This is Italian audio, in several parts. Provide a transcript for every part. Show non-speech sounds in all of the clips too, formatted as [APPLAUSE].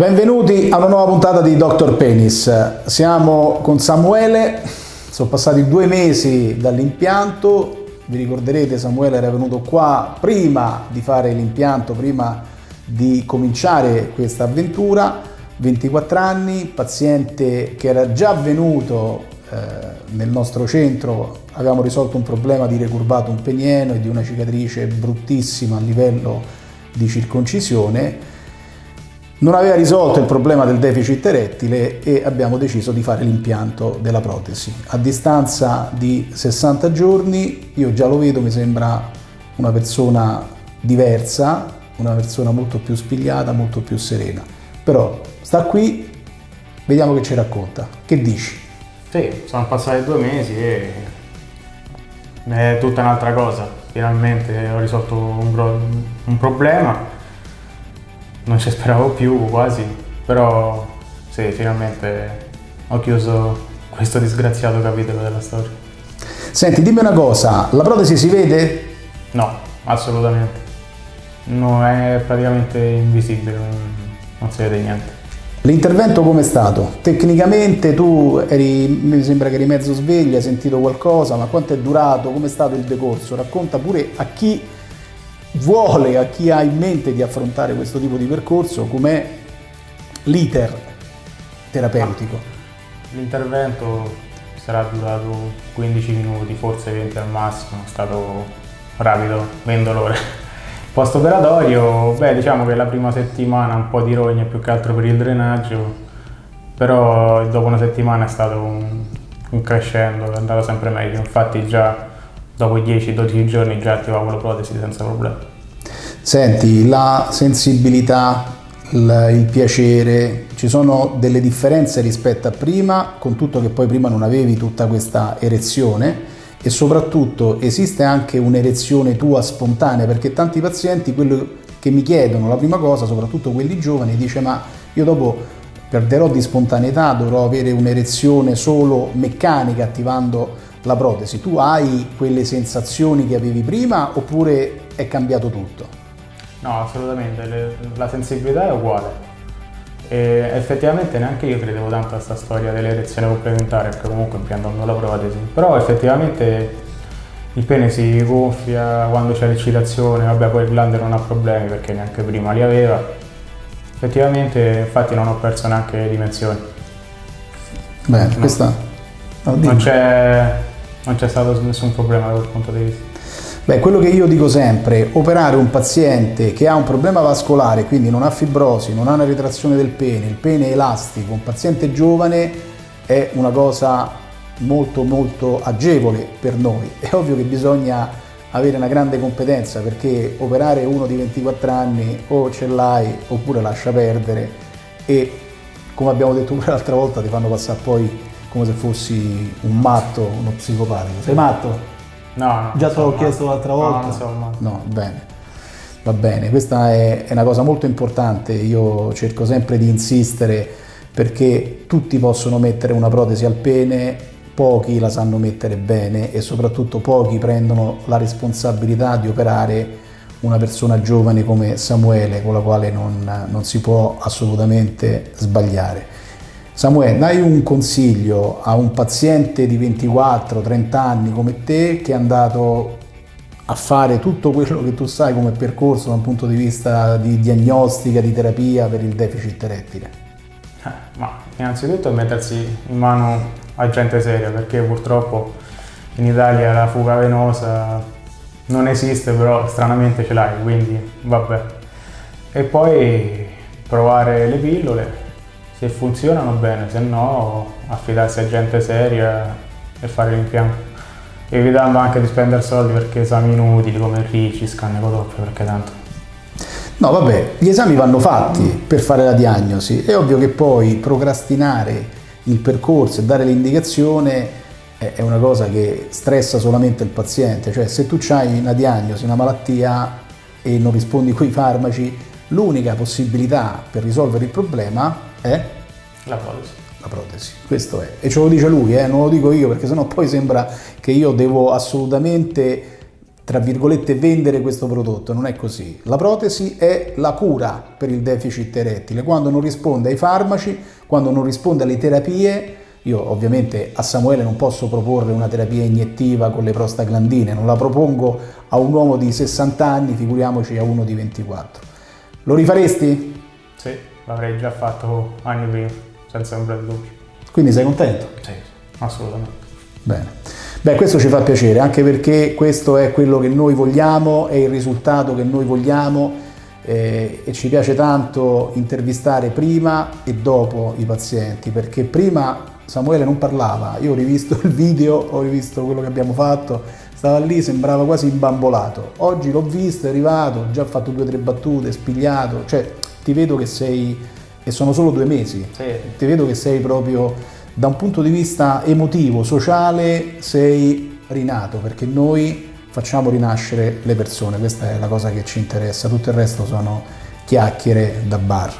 Benvenuti a una nuova puntata di Dr. Penis. Siamo con Samuele, sono passati due mesi dall'impianto, vi ricorderete Samuele era venuto qua prima di fare l'impianto, prima di cominciare questa avventura, 24 anni, paziente che era già venuto eh, nel nostro centro, avevamo risolto un problema di recurvato un penieno e di una cicatrice bruttissima a livello di circoncisione non aveva risolto il problema del deficit erettile e abbiamo deciso di fare l'impianto della protesi. A distanza di 60 giorni io già lo vedo, mi sembra una persona diversa, una persona molto più spigliata, molto più serena. Però sta qui, vediamo che ci racconta. Che dici? Sì, sono passati due mesi e è tutta un'altra cosa. Finalmente ho risolto un, un problema non ci speravo più quasi, però sì, finalmente ho chiuso questo disgraziato capitolo della storia. Senti, dimmi una cosa, la protesi si vede? No, assolutamente. No, è praticamente invisibile, non si vede niente. L'intervento com'è stato? Tecnicamente tu eri, mi sembra che eri mezzo sveglio, hai sentito qualcosa, ma quanto è durato? Com'è stato il decorso? Racconta pure a chi vuole, a chi ha in mente di affrontare questo tipo di percorso, com'è l'iter terapeutico? L'intervento sarà durato 15 minuti, forse 20 al massimo, è stato rapido, 20 ore. [LAUGHS] Post operatorio, beh diciamo che la prima settimana un po' di rogne più che altro per il drenaggio, però dopo una settimana è stato un, un crescendo, è andato sempre meglio, infatti già dopo 10-12 giorni già attivavo la protesi senza problemi. Senti, la sensibilità, il, il, piacere, ci sono delle differenze rispetto a prima, con tutto che poi prima non avevi tutta questa erezione e soprattutto esiste anche un'erezione tua spontanea perché tanti pazienti quello che mi chiedono la prima cosa, soprattutto quelli giovani, dice ma io dopo perderò di spontaneità, dovrò avere un'erezione solo meccanica attivando la protesi, tu hai quelle sensazioni che avevi prima oppure è cambiato tutto? No, assolutamente, la sensibilità è uguale. E effettivamente neanche io credevo tanto a questa storia dell'erezione complementare, perché comunque impiantando la protesi. Però effettivamente il pene si gonfia quando c'è l'eccitazione, vabbè poi il glande non ha problemi perché neanche prima li aveva. Effettivamente infatti non ho perso neanche dimensioni. Beh, no. questa... No, non c'è non c'è stato nessun problema da quel punto di vista. Beh, quello che io dico sempre, operare un paziente che ha un problema vascolare, quindi non ha fibrosi, non ha una ritrazione del pene, il pene è elastico, un paziente giovane è una cosa molto molto agevole per noi. È ovvio che bisogna avere una grande competenza perché operare uno di 24 anni o ce l'hai oppure lascia perdere e come abbiamo detto pure l'altra volta ti fanno passare poi come se fossi un matto, uno psicopatico. Sei matto? No, no. Già te l'ho chiesto l'altra volta? No, non sono matto. No, bene. Va bene, questa è, è una cosa molto importante, io cerco sempre di insistere perché tutti possono mettere una protesi al pene, pochi la sanno mettere bene e soprattutto pochi prendono la responsabilità di operare una persona giovane come Samuele con la quale non, non si può assolutamente sbagliare. Samuele, dai un consiglio a un paziente di 24-30 anni come te che è andato a fare tutto quello che tu sai come percorso da un punto di vista di diagnostica, di terapia per il deficit erettile? Eh, ma innanzitutto mettersi in mano a gente seria perché purtroppo in Italia la fuga venosa non esiste però stranamente ce l'hai quindi vabbè e poi provare le pillole se funzionano bene, se no affidarsi a gente seria e fare l'impianto. Evitando anche di spendere soldi perché esami inutili come RICI, scan ecodoppio, perché tanto. No, vabbè, gli esami vanno fatti per fare la diagnosi. È ovvio che poi procrastinare il percorso e dare l'indicazione è una cosa che stressa solamente il paziente. Cioè, se tu hai una diagnosi, una malattia e non rispondi con i farmaci, l'unica possibilità per risolvere il problema è? La protesi. La protesi, questo è. E ce lo dice lui, eh? non lo dico io perché sennò poi sembra che io devo assolutamente tra virgolette, vendere questo prodotto, non è così. La protesi è la cura per il deficit erettile, quando non risponde ai farmaci, quando non risponde alle terapie, io ovviamente a Samuele non posso proporre una terapia iniettiva con le prostaglandine, non la propongo a un uomo di 60 anni, figuriamoci a uno di 24. Lo rifaresti? Sì, l'avrei già fatto anni prima, senza ombra di dubbio. Quindi sei contento? Sì, assolutamente. Bene. Beh, questo ci fa piacere, anche perché questo è quello che noi vogliamo, è il risultato che noi vogliamo eh, e ci piace tanto intervistare prima e dopo i pazienti, perché prima Samuele non parlava, io ho rivisto il video, ho rivisto quello che abbiamo fatto, stava lì, sembrava quasi imbambolato. Oggi l'ho visto, è arrivato, ho già fatto due o tre battute, spigliato, cioè ti vedo che sei, e sono solo due mesi, sì. ti vedo che sei proprio da un punto di vista emotivo, sociale, sei rinato, perché noi facciamo rinascere le persone, questa è la cosa che ci interessa, tutto il resto sono chiacchiere da bar.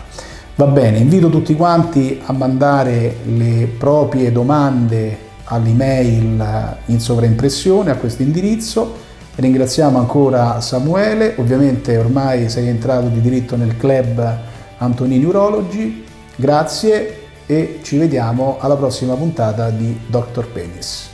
Va bene, invito tutti quanti a mandare le proprie domande all'email in sovraimpressione a questo indirizzo. Ringraziamo ancora Samuele, ovviamente ormai sei entrato di diritto nel club Antonini Urologi. Grazie e ci vediamo alla prossima puntata di Dr. Penis.